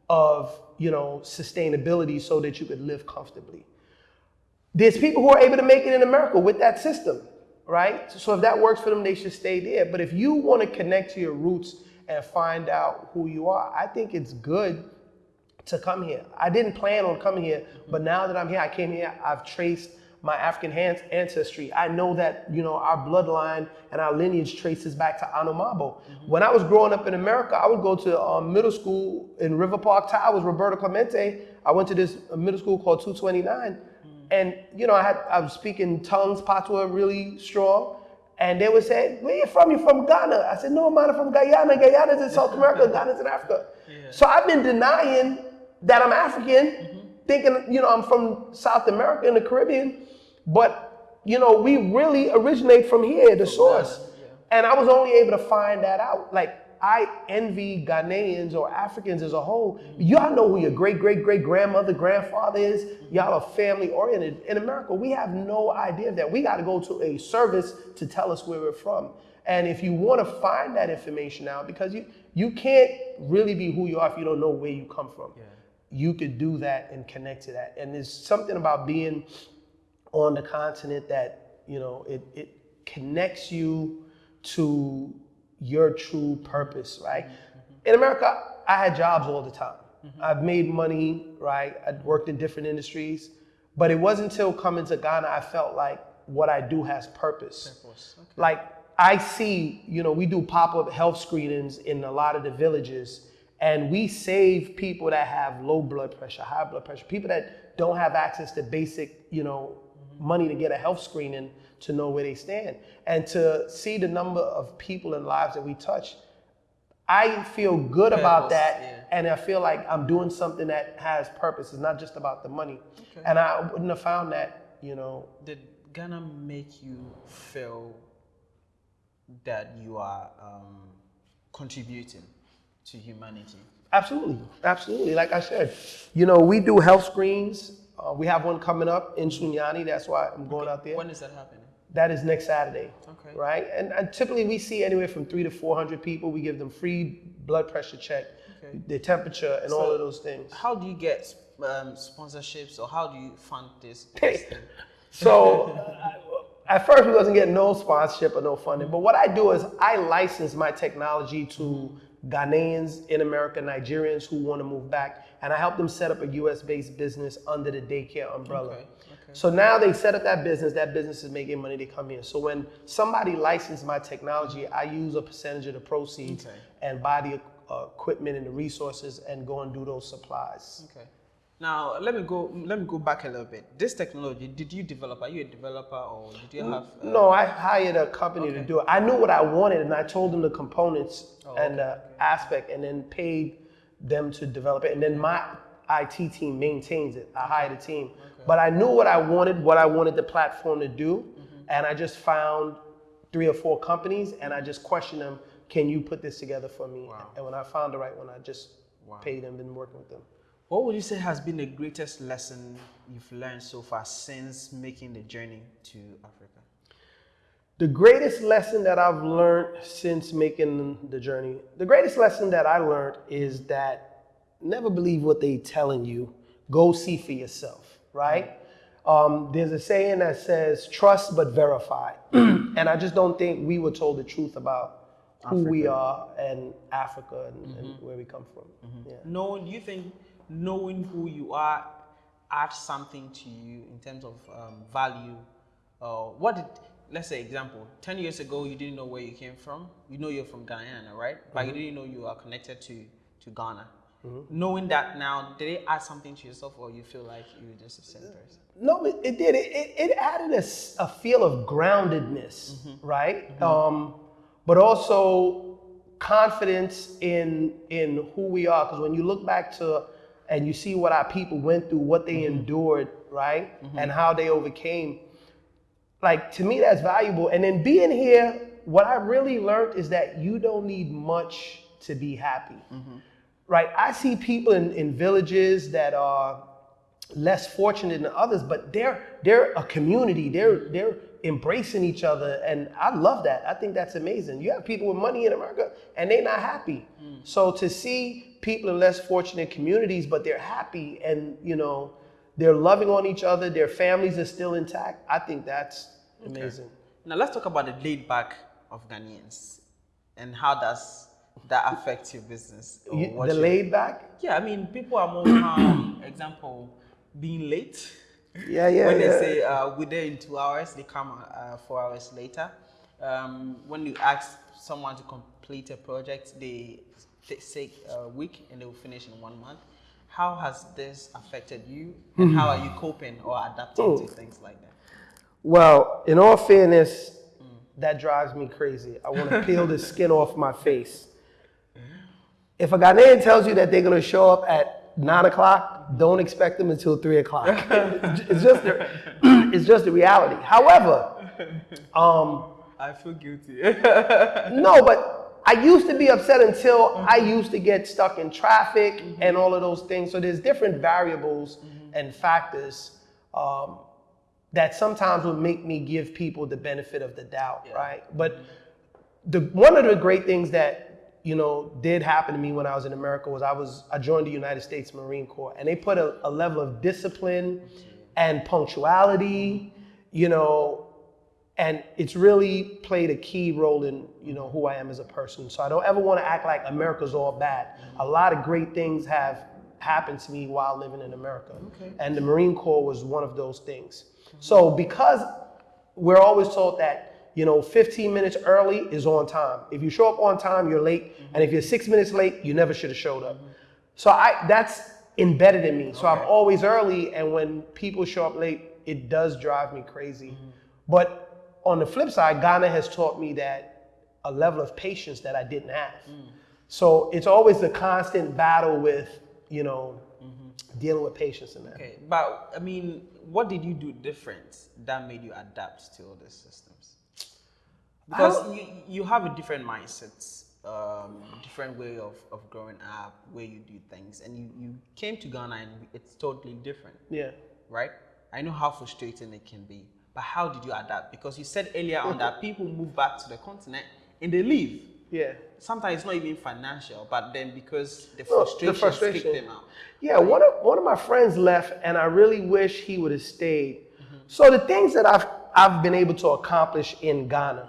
of you know sustainability so that you could live comfortably. There's people who are able to make it in America with that system, right? So if that works for them, they should stay there. But if you want to connect to your roots and find out who you are, I think it's good to come here. I didn't plan on coming here, but now that I'm here, I came here, I've traced my African ancestry. I know that, you know, our bloodline and our lineage traces back to Anomabo. Mm-hmm. When I was growing up in America, I would go to um, middle school in River Park Towers, Roberto Clemente. I went to this middle school called 229 and you know, I had I was speaking tongues, patois really strong. And they would say, Where you from? You from Ghana? I said, No, I'm not from Guyana. Guyana's in South America, Ghana's in Africa. Yeah. So I've been denying that I'm African, mm-hmm. thinking, you know, I'm from South America and the Caribbean. But, you know, we really originate from here, the source. And I was only able to find that out. Like I envy Ghanaians or Africans as a whole. Mm-hmm. Y'all know who your great, great, great grandmother, grandfather is. Mm-hmm. Y'all are family oriented. In America, we have no idea of that. We got to go to a service to tell us where we're from. And if you want to find that information out, because you, you can't really be who you are if you don't know where you come from. Yeah. You could do that and connect to that. And there's something about being on the continent that, you know, it, it connects you to your true purpose, right? Mm-hmm. In America, I had jobs all the time. Mm-hmm. I've made money, right? I worked in different industries, but it wasn't until coming to Ghana I felt like what I do has purpose. purpose. Okay. Like I see, you know, we do pop-up health screenings in a lot of the villages and we save people that have low blood pressure, high blood pressure, people that don't have access to basic, you know. Money to get a health screening to know where they stand and to see the number of people and lives that we touch. I feel good purpose, about that, yeah. and I feel like I'm doing something that has purpose. It's not just about the money, okay. and I wouldn't have found that, you know.
Did Ghana make you feel that you are um, contributing to humanity?
Absolutely, absolutely. Like I said, you know, we do health screens. Uh, we have one coming up in Sunyani. That's why I'm going okay. out there.
When is that happening?
That is next Saturday. Okay. Right? And, and typically we see anywhere from three to 400 people. We give them free blood pressure check, okay. their temperature, and so all of those things.
How do you get um, sponsorships or how do you fund this?
so uh, at first we wasn't getting no sponsorship or no funding, but what I do is I license my technology to Ghanaians in America, Nigerians who want to move back, and I help them set up a US based business under the daycare umbrella. Okay. So now they set up that business, that business is making money, they come here. So when somebody licenses my technology, I use a percentage of the proceeds okay. and buy the uh, equipment and the resources and go and do those supplies.
Okay. Now let me go. Let me go back a little bit. This technology, did you develop? Are you a developer or did you have?
Uh, no, I hired a company okay. to do it. I knew what I wanted, and I told them the components oh, and the okay. aspect, and then paid them to develop it. And then my IT team maintains it. I hired a team. Okay. But I knew what I wanted, what I wanted the platform to do, mm-hmm. and I just found three or four companies and I just questioned them, can you put this together for me? Wow. And when I found the right one, I just wow. paid them, been working with them.
What would you say has been the greatest lesson you've learned so far since making the journey to Africa?
The greatest lesson that I've learned since making the journey, the greatest lesson that I learned is that never believe what they're telling you. Go see for yourself, right? Um, there's a saying that says trust but verify. and I just don't think we were told the truth about who Africa. we are and Africa and, mm-hmm. and where we come from.
Mm-hmm. Yeah. Knowing, do you think knowing who you are adds something to you in terms of um, value? Uh, what did, let's say example, 10 years ago you didn't know where you came from. You know you're from Guyana, right? But mm-hmm. you didn't know you are connected to, to Ghana Knowing that now, did it add something to yourself, or you feel like you're just the same person?
No, it, it did. It, it, it added a feel of groundedness, right? Um, but also confidence in in who we are. Because when you look back to and you see what our people went through, what they mm-hmm. endured, right, mm-hmm. and how they overcame, like to me that's valuable. And then being here, what I really learned is that you don't need much to be happy. Mm-hmm. Right? I see people in, in villages that are less fortunate than others, but they're they're a community. They're they're embracing each other, and I love that. I think that's amazing. You have people with money in America, and they're not happy. Mm. So to see people in less fortunate communities, but they're happy, and you know they're loving on each other, their families are still intact. I think that's amazing.
Now let's talk about the laid back of Ghanaians, and how does that affect your business?
You- the laid back.
Yeah, I mean, people are more calm. Example, being late.
Yeah, yeah,
when
yeah.
they say uh, we're there in two hours, they come uh, four hours later. Um, when you ask someone to complete a project, they t- take a week and they will finish in one month. How has this affected you, and how are you coping or adapting to things like that?
Well, in all fairness, that drives me crazy. I want to peel the skin off my face. If a Ghanaian tells you that they're going to show up at nine o'clock, don't expect them until three o'clock. it's just the, it's just the reality. However, um,
I feel guilty.
no, but I used to be upset until I used to get stuck in traffic and all of those things. So there's different variables and factors um, that sometimes would make me give people the benefit of the doubt, right? But the one of the great things that you know did happen to me when I was in America was I was I joined the United States Marine Corps and they put a, a level of discipline and punctuality, you know, and it's really played a key role in you know who I am as a person. So I don't ever want to act like America's all bad. A lot of great things have happened to me while living in America, and the Marine Corps was one of those things. So because we're always told that you know 15 minutes early is on time. If you show up on time, you're late, and if you're six minutes late, you never should have showed up. So I that's embedded in me. So I'm always early, and when people show up late, it does drive me crazy. Mm-hmm. But on the flip side, Ghana has taught me that a level of patience that I didn't have. Mm. So it's always a constant battle with you know mm-hmm. dealing with patience in that.
Okay, but I mean, what did you do different that made you adapt to all these systems? Because you, you have a different mindset, um, different way of, of growing up, where you do things, and you, you came to Ghana and it's totally different,
Yeah.
right? I know how frustrating it can be, but how did you adapt? Because you said earlier on that people move back to the continent and they leave.
Yeah.
Sometimes it's not even financial, but then because the frustration, kicked them out.
Yeah, one of one of my friends left, and I really wish he would have stayed. So the things that I've I've been able to accomplish in Ghana,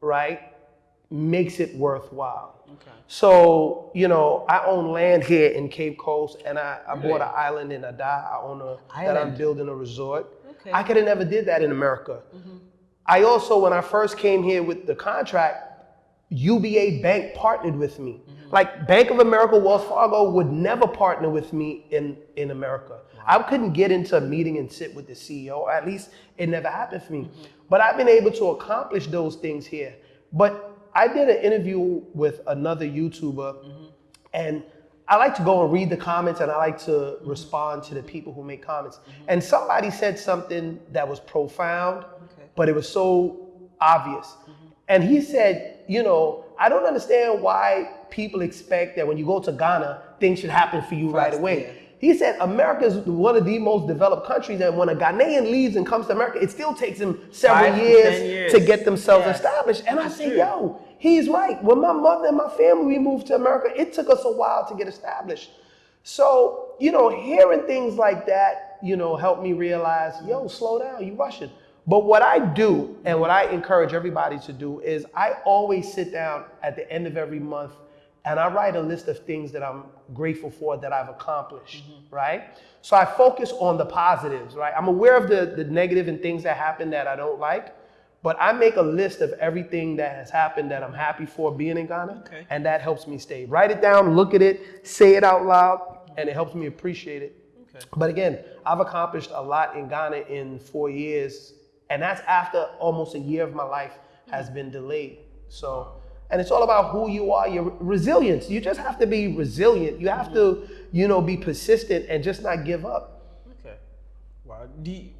right, makes it worthwhile.
Okay.
So you know, I own land here in Cape Coast, and I, I bought an island in Ada. I own a that I'm building a resort.
Okay.
I could have never did that in America. Mm-hmm. I also, when I first came here with the contract, UBA Bank partnered with me. Like Bank of America, Wells Fargo would never partner with me in, in America. I couldn't get into a meeting and sit with the CEO, at least it never happened for me. But I've been able to accomplish those things here. But I did an interview with another YouTuber, and I like to go and read the comments and I like to respond to the people who make comments. And somebody said something that was profound, but it was so obvious. And he said, you know, I don't understand why people expect that when you go to Ghana, things should happen for you right away.
yeah.
He said America is one of the most developed countries, and when a Ghanaian leaves and comes to America, it still takes them several years,
years.
to get themselves
Yes.
established. And I
That's
say,
true.
yo, he's right. When my mother and my family we moved to America, it took us a while to get established. So, you know, hearing things like that, you know, helped me realize, yo, slow down, you rushing. But what I do and what I encourage everybody to do is I always sit down at the end of every month and I write a list of things that I'm grateful for that I've accomplished, mm-hmm. right? So I focus on the positives, right? I'm aware of the, the negative and things that happen that I don't like, But I make a list of everything that has happened that I'm happy for being in Ghana,
Okay.
and that helps me stay. Write it down, look at it, say it out loud, and it helps me appreciate it.
Okay.
But again, I've accomplished a lot in Ghana in four years, and that's after almost a year of my life has been delayed. So, and it's all about who you are, your resilience. You just have to be resilient. You have to, you know, be persistent and just not give up.
Okay. Wow. Do you,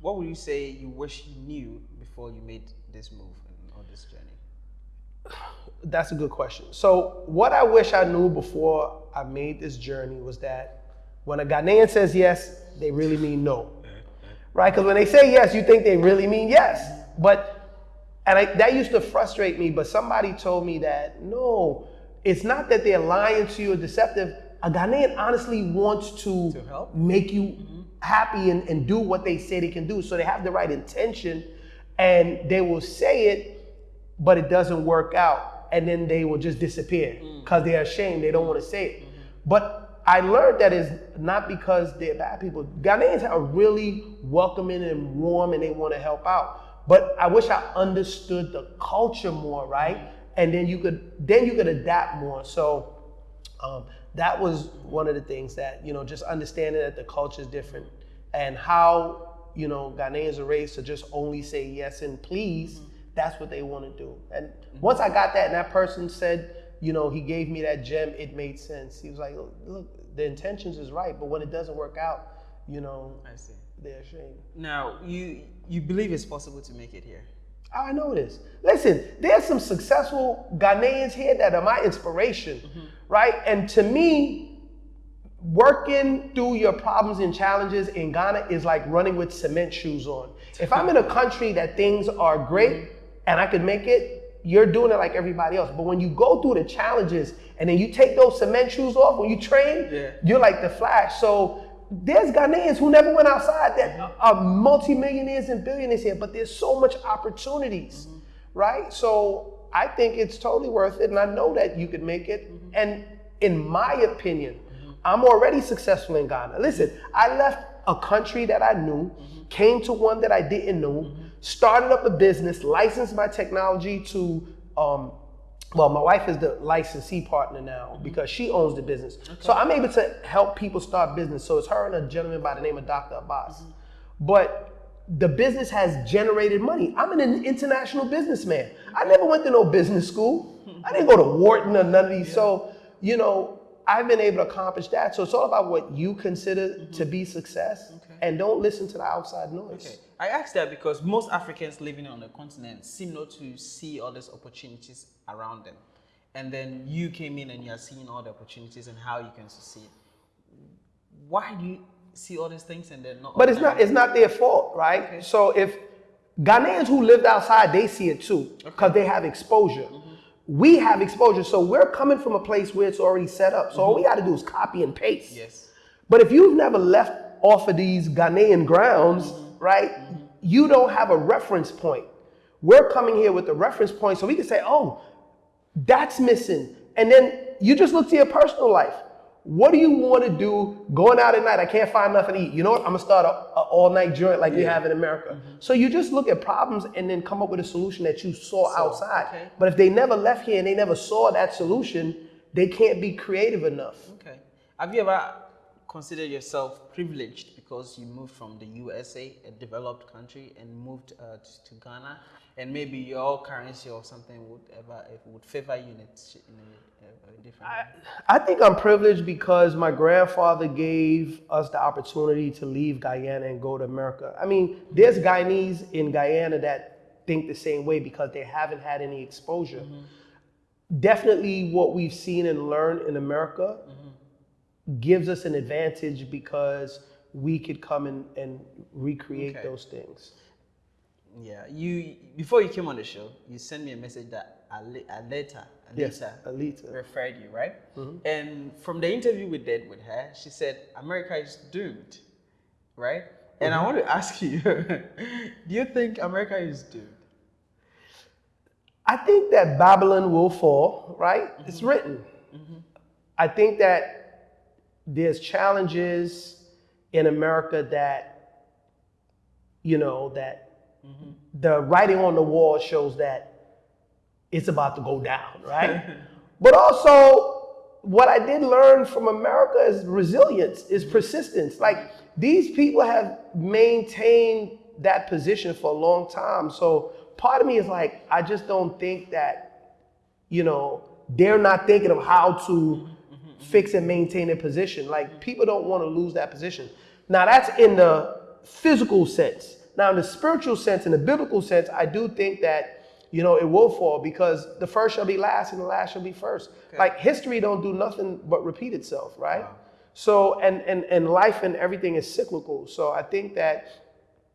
what would you say you wish you knew before you made this move on this journey?
That's a good question. So, what I wish I knew before I made this journey was that when a Ghanaian says yes, they really mean no. Right? Because when they say yes, you think they really mean yes. But, and I, that used to frustrate me, but somebody told me that no, it's not that they're lying to you or deceptive. A Ghanaian honestly wants to,
To help?
make you mm-hmm. happy and, and do what they say they can do. So they have the right intention and they will say it, but it doesn't work out. And then they will just disappear mm. because they're ashamed. They don't want to say it. Mm-hmm. But I learned that is not because they're bad people. Ghanaians are really welcoming and warm and they want to help out. But I wish I understood the culture more, right? And then you could then you could adapt more. So um, that was one of the things that you know just understanding that the culture is different and how you know Ghanaians are raised to just only say yes and please. That's what they want to do. And once I got that, and that person said, you know, he gave me that gem. It made sense. He was like, look, look the intentions is right, but when it doesn't work out, you know,
I see.
they're ashamed.
Now, you you believe it's possible to make it here?
Oh, I know this. Listen, there's some successful Ghanaians here that are my inspiration, mm-hmm. right? And to me, working through your problems and challenges in Ghana is like running with cement shoes on. If I'm in a country that things are great mm-hmm. and I can make it, you're doing it like everybody else. But when you go through the challenges and then you take those cement shoes off when you train,
Yeah.
you're like the Flash. So there's Ghanaians who never went outside that are multimillionaires and billionaires here, but there's so much opportunities, mm-hmm. right? So I think it's totally worth it, and I know that you could make it. Mm-hmm. And in my opinion, mm-hmm. I'm already successful in Ghana. Listen, I left a country that I knew, came to one that I didn't know, started up a business, licensed my technology to um, well, my wife is the licensee partner now mm-hmm. because she owns the business. So I'm able to help people start business. So it's her and a gentleman by the name of Dr. Abbas. Mm-hmm. But the business has generated money. I'm an international businessman. I never went to no business school. I didn't go to Wharton or none of these. So, you know, I've been able to accomplish that. So it's all about what you consider mm-hmm. to be success and don't listen to the outside noise.
Okay. I ask that because most Africans living on the continent seem not to see all these opportunities around them. And then you came in and you're seeing all the opportunities and how you can succeed. Why do you see all these things and then not?
But it's not it's not their fault, right? So if Ghanaians who lived outside, they see it too because they have exposure. Mm-hmm. We have exposure, so we're coming from a place where it's already set up. So all mm-hmm. we got to do is copy and paste.
Yes.
But if you've never left off of these Ghanaian grounds, mm-hmm. Right, you don't have a reference point. We're coming here with the reference point so we can say, oh, that's missing. And then you just look to your personal life. What do you want to do going out at night? I can't find nothing to eat. You know what? I'm going to start a, a all night joint like we have in America. So you just look at problems and then come up with a solution that you saw outside.
okay.
But if they never left here and they never saw that solution, they can't be creative enough.
Okay. Have you ever considered yourself privileged because you moved from the USA, a developed country, and moved uh, to, to Ghana, and maybe your currency or something would ever it would favor you in a, in a, different way?
I think I'm privileged because my grandfather gave us the opportunity to leave Guyana and go to America. I mean, there's Guyanese in Guyana that think the same way because they haven't had any exposure. Definitely what we've seen and learned in America gives us an advantage because we could come and, and recreate
Okay.
those things.
Yeah, you before you came on the show, you sent me a message that Ale- Aleta,
Yes, Alita.
referred you, right? Mm-hmm. And from the interview we did with her, she said America is doomed, right? And I mm-hmm. want to ask you, do you think America is doomed?
I think that Babylon will fall, right? It's mm-hmm. written. I think that there's challenges in America that, you know, that mm-hmm. the writing on the wall shows that it's about to go down, right? but also, what I did learn from America is resilience, is mm-hmm. persistence. Like these people have maintained that position for a long time. So part of me is like, I just don't think that, you know, they're not thinking of how to fix and maintain their position. Like people don't want to lose that position. Now that's in the physical sense. Now in the spiritual sense, in the biblical sense, I do think that you know it will fall because the first shall be last and the last shall be first. Okay. Like history don't do nothing but repeat itself, right? Wow. So and and and life and everything is cyclical. So I think that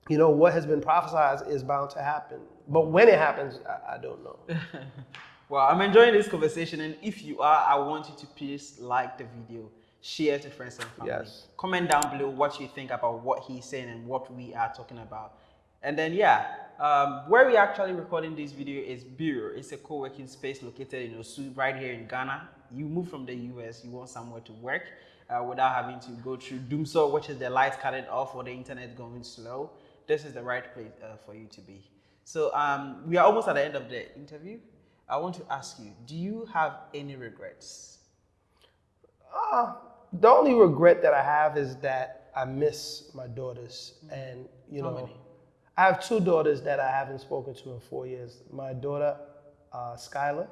you know what has been prophesied is bound to happen. But when it happens, I, I don't know.
well, I'm enjoying this conversation, and if you are, I want you to please like the video share to friends and family. Yes. Comment down below what you think about what he's saying and what we are talking about. And then, yeah, um, where we are actually recording this video is Bureau. It's a co-working space located in Osu, right here in Ghana. You move from the US, you want somewhere to work uh, without having to go through Dumsor, which is the lights cutting off or the internet going slow. This is the right place uh, for you to be. So um, we are almost at the end of the interview. I want to ask you, do you have any regrets?
Uh, the only regret that I have is that I miss my daughters. And, you How know, many? I have two daughters that I haven't spoken to in four years. My daughter, uh, Skylar,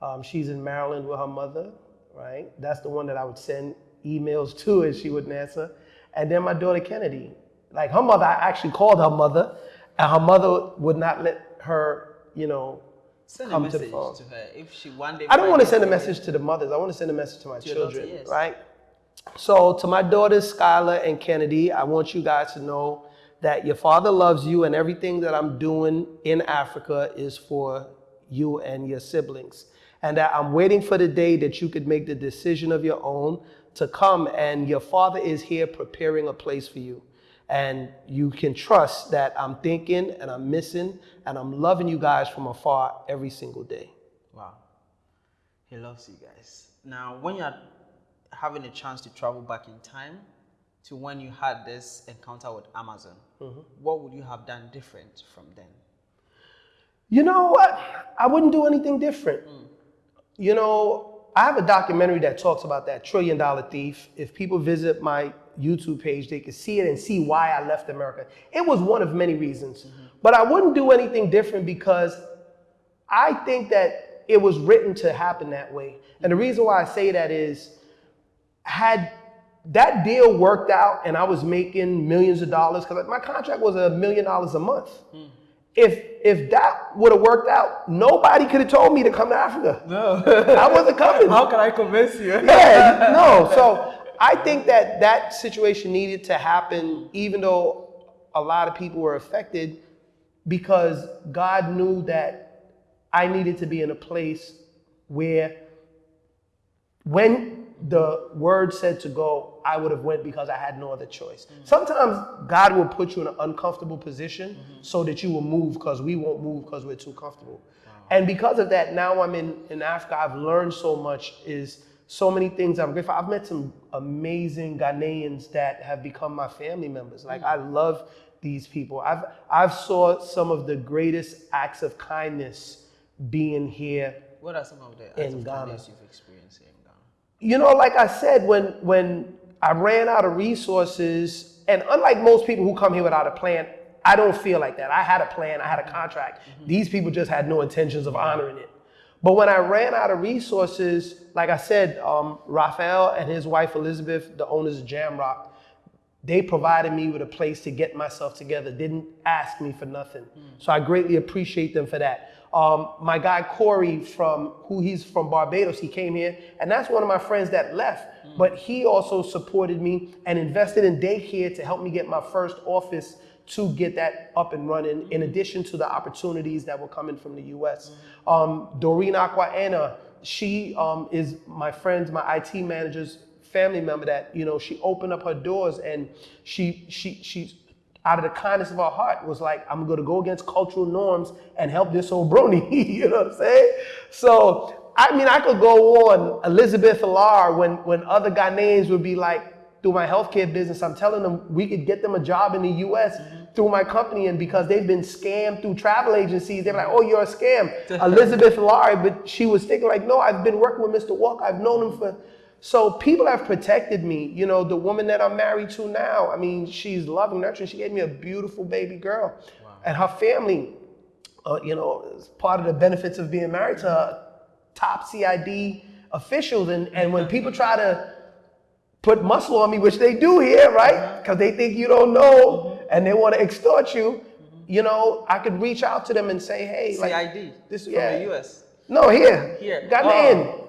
um, she's in Maryland with her mother, right? That's the one that I would send emails to and she wouldn't answer. And then my daughter, Kennedy. Like her mother, I actually called her mother, and her mother would not let her, you know,
Send a message to, to, her if she one day.
I don't want to send a message to the mothers. I want to send a message to my to children, daughter, yes. right? So to my daughters, Skylar and Kennedy, I want you guys to know that your father loves you, and everything that I'm doing in Africa is for you and your siblings. And that I'm waiting for the day that you could make the decision of your own to come, and your father is here preparing a place for you. And you can trust that I'm thinking and I'm missing and I'm loving you guys from afar every single day.
Wow. He loves you guys. Now, when you're having a chance to travel back in time to when you had this encounter with Amazon, mm-hmm. what would you have done different from then?
You know what? I wouldn't do anything different. Mm. You know, I have a documentary that talks about that trillion dollar thief. If people visit my YouTube page, they can see it and see why I left America. It was one of many reasons. Mm-hmm. But I wouldn't do anything different because I think that it was written to happen that way. And the reason why I say that is, had that deal worked out and I was making millions of dollars, because my contract was a million dollars a month. Mm. If if that would have worked out, nobody could have told me to come to Africa. No, I wasn't coming.
How can I convince you?
yeah, no. So I think that that situation needed to happen, even though a lot of people were affected, because God knew that I needed to be in a place where when the word said to go, I would have went because I had no other choice. Mm-hmm. Sometimes God will put you in an uncomfortable position mm-hmm. so that you will move because we won't move because we're too comfortable. Wow. And because of that, now I'm in, in Africa, I've learned so much is so many things I'm grateful. I've met some amazing Ghanaians that have become my family members. Like I love these people. I've I've saw some of the greatest acts of kindness being here.
What are some of the acts in of Ghana. kindness you've experienced in Ghana?
You know, like I said, when when I ran out of resources, and unlike most people who come here without a plan, I don't feel like that. I had a plan, I had a contract. Mm-hmm. These people just had no intentions of honoring it. But when I ran out of resources, like I said, um, Raphael and his wife Elizabeth, the owners of Jamrock, they provided me with a place to get myself together, didn't ask me for nothing. Mm. So I greatly appreciate them for that. Um, my guy Corey from who he's from Barbados, he came here, and that's one of my friends that left. Mm. But he also supported me and invested in daycare to help me get my first office to get that up and running, in addition to the opportunities that were coming from the US. Um, Doreen Aquaena, she um, is my friend's, my IT manager's family member that, you know, she opened up her doors and she, she, she, out of the kindness of her heart was like, I'm gonna go against cultural norms and help this old brony, you know what I'm saying? So, I mean, I could go on Elizabeth Alar when, when other Ghanaians would be like, through my healthcare business, I'm telling them we could get them a job in the US. Mm-hmm. through my company, and because they've been scammed through travel agencies, they're like, "Oh, you're a scam." Elizabeth Laurie, but she was thinking like, "No, I've been working with Mr. Walker. I've known him for." So people have protected me. You know, the woman that I'm married to now. I mean, she's loving, nurturing. She gave me a beautiful baby girl, and her family. Uh, you know, is part of the benefits of being married to her top CID officials, and and when people try to put muscle on me, which they do here, right? Uh-huh. Because they think you don't know mm-hmm. and they want to extort you. Mm-hmm. You know, I could reach out to them and say, hey, like,
CID. This is
Yeah.
the US.
no, here,
Here.
Ghanaian,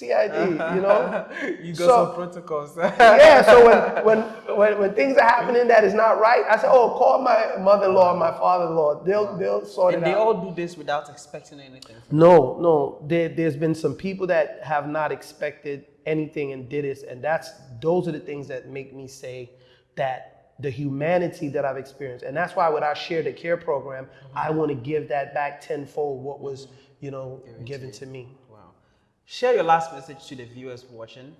CID, you know.
you got
So-
some protocols.
yeah, so when, when when when things are happening that is not right, I say, oh, call my mother-in-law and my father-in-law. They'll they'll sort
and
it
they
out.
all do this without expecting anything.
No, no. There, there's been some people that have not expected anything and did this, and that's those are the things that make me say that the humanity that I've experienced, and that's why when I share the care program, mm-hmm. I want to give that back tenfold what was, you know, given to me.
Share your last message to the viewers watching.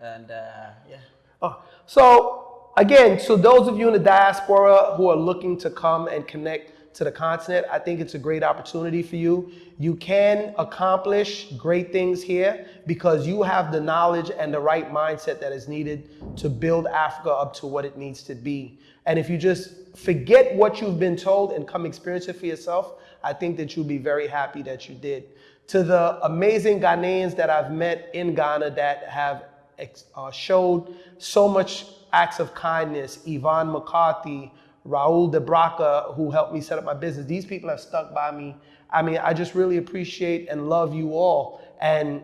And uh, yeah.
Oh, so again, so those of you in the diaspora who are looking to come and connect to the continent, I think it's a great opportunity for you. You can accomplish great things here because you have the knowledge and the right mindset that is needed to build Africa up to what it needs to be. And if you just forget what you've been told and come experience it for yourself, I think that you'll be very happy that you did. To the amazing Ghanaians that I've met in Ghana that have uh, showed so much acts of kindness. Yvonne McCarthy, Raul DeBraca, who helped me set up my business. These people have stuck by me. I mean, I just really appreciate and love you all. And,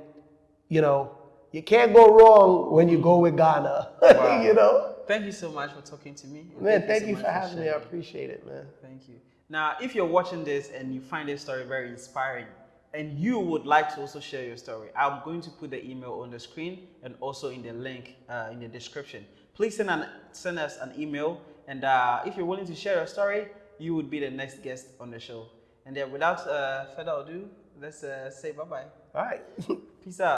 you know, you can't go wrong when you go with Ghana, you know?
Thank you so much for talking to me.
Man, thank
so
you
much
for having me. I appreciate it, man.
Thank you. Now, if you're watching this and you find this story very inspiring and you would like to also share your story, I'm going to put the email on the screen and also in the link uh, in the description. Please send, an, send us an email. And uh, if you're willing to share your story, you would be the next guest on the show. And then without uh, further ado, let's uh, say bye bye.
All right.
Peace out.